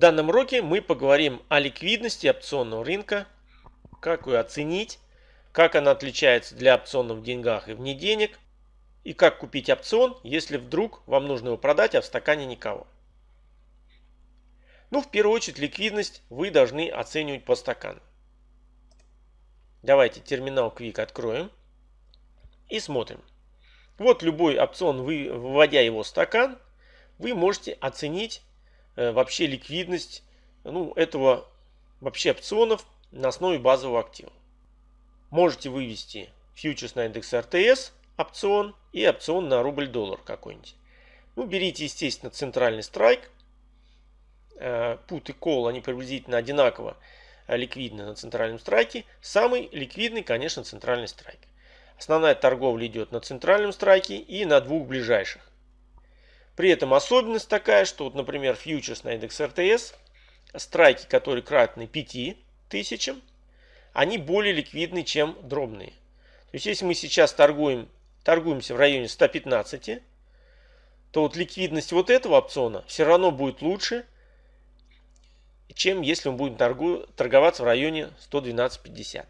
данном уроке мы поговорим о ликвидности опционного рынка, как ее оценить, как она отличается для опционов в деньгах и вне денег, и как купить опцион, если вдруг вам нужно его продать, а в стакане никого. Ну, в первую очередь, ликвидность вы должны оценивать по стакану. Давайте терминал Quick откроем и смотрим. Вот любой опцион, вы, вводя его в стакан, вы можете оценить вообще ликвидность ну, этого вообще опционов на основе базового актива. Можете вывести фьючерс на индекс РТС опцион и опцион на рубль-доллар какой-нибудь. Ну, берите, естественно, центральный страйк. Э, put и call, они приблизительно одинаково э, ликвидны на центральном страйке. Самый ликвидный, конечно, центральный страйк. Основная торговля идет на центральном страйке и на двух ближайших. При этом особенность такая, что, вот, например, фьючерс на индекс РТС, страйки, которые кратны 5000, они более ликвидны, чем дробные. То есть, если мы сейчас торгуем, торгуемся в районе 115, то вот ликвидность вот этого опциона все равно будет лучше, чем если мы будем торгу, торговаться в районе 112.50.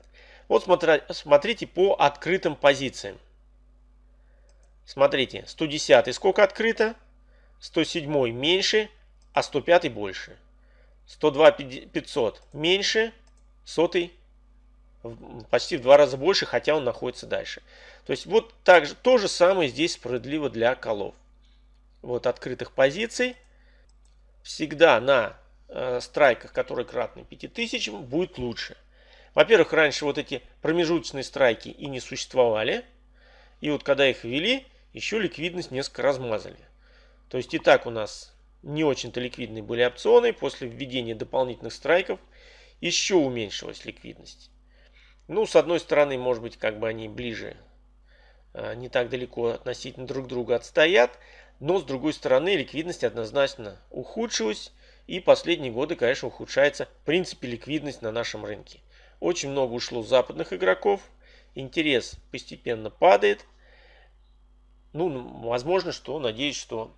Вот смотрите по открытым позициям. Смотрите, 110 сколько открыто, 107 меньше, а 105 больше. 102 500 меньше, 100 почти в два раза больше, хотя он находится дальше. То есть вот так же, то же самое здесь справедливо для колов. Вот открытых позиций всегда на э, страйках, которые кратны 5000, будет лучше. Во-первых, раньше вот эти промежуточные страйки и не существовали. И вот когда их ввели, еще ликвидность несколько размазали. То есть и так у нас не очень-то ликвидные были опционы. После введения дополнительных страйков еще уменьшилась ликвидность. Ну, с одной стороны, может быть, как бы они ближе, а, не так далеко относительно друг друга отстоят. Но, с другой стороны, ликвидность однозначно ухудшилась. И последние годы, конечно, ухудшается в принципе ликвидность на нашем рынке. Очень много ушло западных игроков. Интерес постепенно падает. Ну, возможно, что, надеюсь, что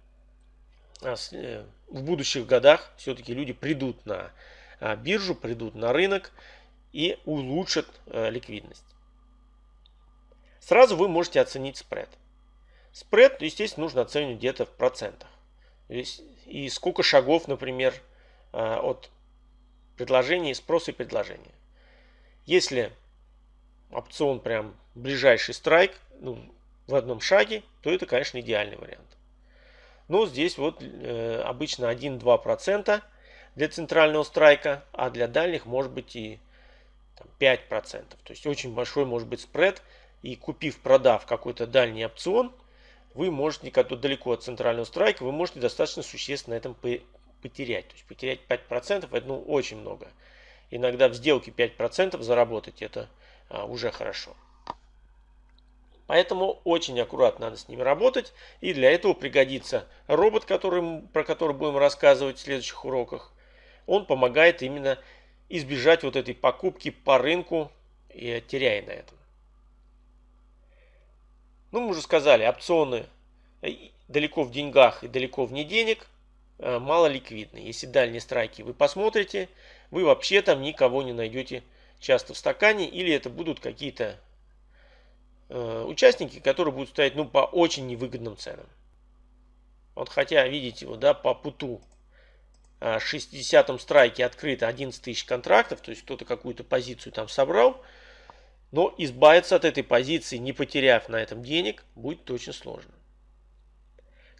в будущих годах все-таки люди придут на а, биржу, придут на рынок и улучшат э, ликвидность. Сразу вы можете оценить спред. Спред, естественно, нужно оценивать где-то в процентах. И сколько шагов, например, а, от предложения, спроса и предложения. Если опцион прям ближайший страйк ну, в одном шаге, то это, конечно, идеальный вариант. Но здесь вот э, обычно 1-2% для центрального страйка, а для дальних может быть и там, 5%. То есть очень большой может быть спред. И купив, продав какой-то дальний опцион, вы можете, когда далеко от центрального страйка, вы можете достаточно существенно на этом потерять. То есть потерять 5% это ну, очень много. Иногда в сделке 5% заработать это а, уже хорошо. Поэтому очень аккуратно надо с ними работать. И для этого пригодится робот, который, про который будем рассказывать в следующих уроках. Он помогает именно избежать вот этой покупки по рынку и теряя на этом. Ну, мы уже сказали, опционы э, далеко в деньгах и далеко вне денег э, мало ликвидны. Если дальние страйки вы посмотрите, вы вообще там никого не найдете часто в стакане, или это будут какие-то участники, которые будут стоять ну, по очень невыгодным ценам. Вот хотя, видите, вот, да, по путу 60-м страйке открыто 11 тысяч контрактов, то есть кто-то какую-то позицию там собрал, но избавиться от этой позиции, не потеряв на этом денег, будет очень сложно.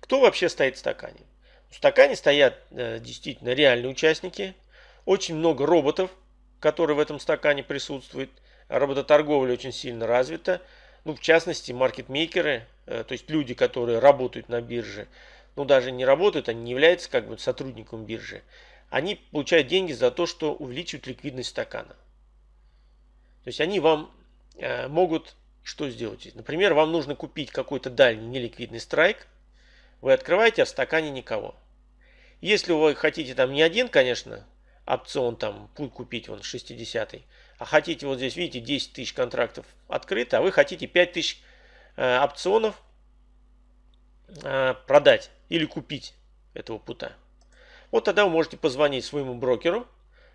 Кто вообще стоит в стакане? В стакане стоят э, действительно реальные участники, очень много роботов, которые в этом стакане присутствуют. Робототорговля очень сильно развита. Ну, в частности, маркетмейкеры, э, то есть люди, которые работают на бирже, ну, даже не работают, они не являются как бы сотрудником биржи. Они получают деньги за то, что увеличивают ликвидность стакана. То есть они вам э, могут что сделать? Например, вам нужно купить какой-то дальний неликвидный страйк. Вы открываете, а в стакане никого. Если вы хотите там не один, конечно, опцион там путь купить, вон 60 а хотите вот здесь, видите, 10 тысяч контрактов открыто, а вы хотите 5 тысяч э, опционов э, продать или купить этого пута. Вот тогда вы можете позвонить своему брокеру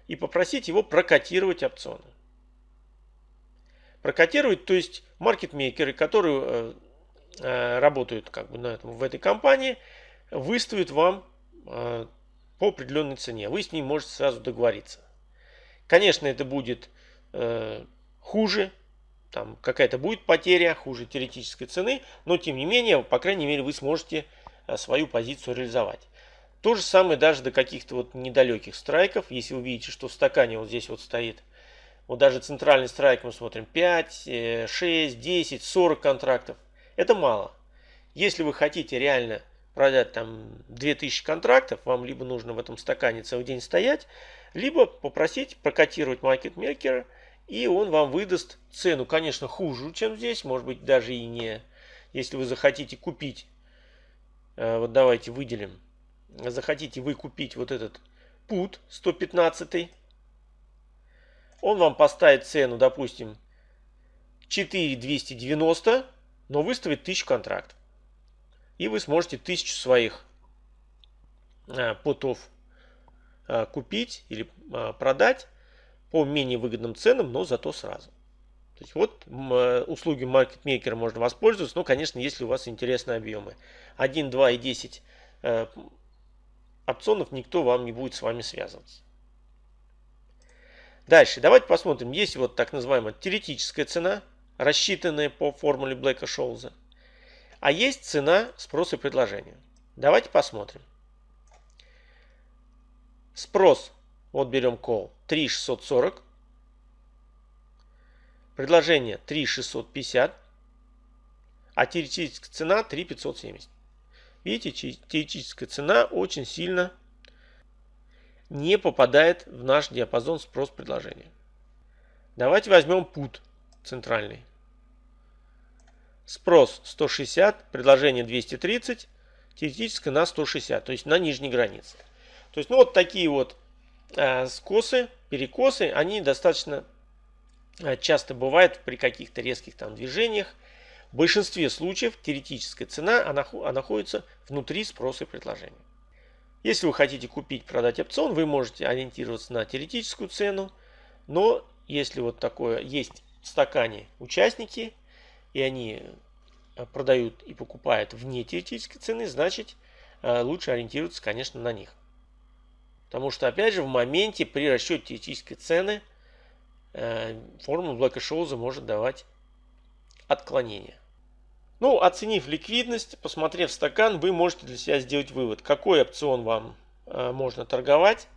и попросить его прокотировать опционы. Прокотировать, то есть маркетмейкеры, которые э, э, работают как бы на этом, в этой компании, выставят вам э, по определенной цене. Вы с ним можете сразу договориться. Конечно, это будет э, хуже, там какая-то будет потеря, хуже теоретической цены, но тем не менее, по крайней мере, вы сможете э, свою позицию реализовать. То же самое даже до каких-то вот недалеких страйков. Если вы видите, что в стакане вот здесь вот стоит, вот даже центральный страйк мы смотрим 5, 6, 10, 40 контрактов. Это мало. Если вы хотите реально продать там 2000 контрактов, вам либо нужно в этом стакане целый день стоять, либо попросить прокотировать маркетмейкера, и он вам выдаст цену, конечно, хуже, чем здесь, может быть даже и не. Если вы захотите купить, э, вот давайте выделим, захотите вы купить вот этот пут 115, он вам поставит цену, допустим, 4290, но выставит 1000 контрактов. И вы сможете тысячу своих э, путов э, купить или э, продать по менее выгодным ценам, но зато сразу. То есть вот услуги маркетмейкера можно воспользоваться, но, конечно, если у вас интересные объемы. 1, 2 и 10 опционов никто вам не будет с вами связываться. Дальше, давайте посмотрим. Есть вот так называемая теоретическая цена, рассчитанная по формуле Блэка-Шоуза. А есть цена спроса и предложения. Давайте посмотрим. Спрос, вот берем call, 3640. Предложение 3650. А теоретическая цена 3570. Видите, теоретическая цена очень сильно не попадает в наш диапазон спрос-предложения. Давайте возьмем put центральный. Спрос 160, предложение 230, теоретическое на 160, то есть на нижней границе. То есть, ну вот такие вот э, скосы, перекосы, они достаточно э, часто бывают при каких-то резких там движениях. В большинстве случаев теоретическая цена она, она находится внутри спроса и предложения. Если вы хотите купить, продать опцион, вы можете ориентироваться на теоретическую цену, но если вот такое есть в стакане участники, и они э, продают и покупают вне теоретической цены, значит э, лучше ориентироваться, конечно, на них. Потому что, опять же, в моменте при расчете теоретической цены э, формула Блэка Шоуза может давать отклонения. Ну, оценив ликвидность, посмотрев стакан, вы можете для себя сделать вывод, какой опцион вам можно торговать.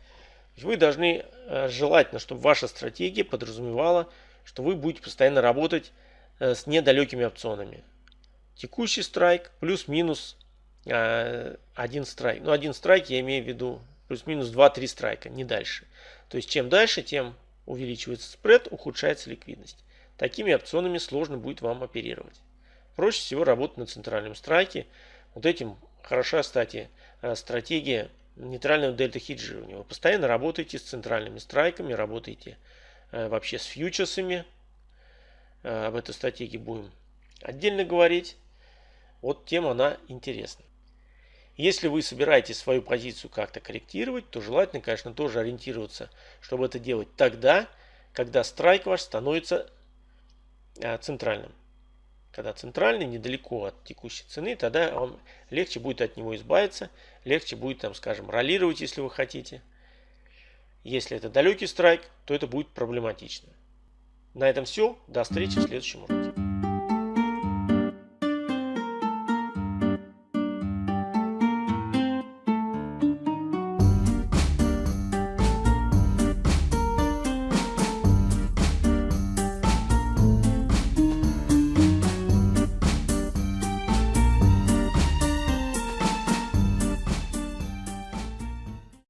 Вы должны желательно, чтобы ваша стратегия подразумевала, что вы будете постоянно работать с недалекими опционами. Текущий страйк плюс-минус э, один страйк. Ну, один страйк я имею в виду плюс-минус 2-3 страйка, не дальше. То есть, чем дальше, тем увеличивается спред, ухудшается ликвидность. Такими опционами сложно будет вам оперировать. Проще всего работать на центральном страйке. Вот этим хороша, кстати, э, стратегия нейтрального дельта хеджирования. Вы постоянно работаете с центральными страйками, работаете вообще с фьючерсами, Э, об этой стратегии будем отдельно говорить. Вот тема она интересна. Если вы собираетесь свою позицию как-то корректировать, то желательно, конечно, тоже ориентироваться, чтобы это делать тогда, когда страйк ваш становится э, центральным. Когда центральный, недалеко от текущей цены, тогда вам легче будет от него избавиться, легче будет, там, скажем, ролировать, если вы хотите. Если это далекий страйк, то это будет проблематично. На этом все. До встречи в следующем уроке.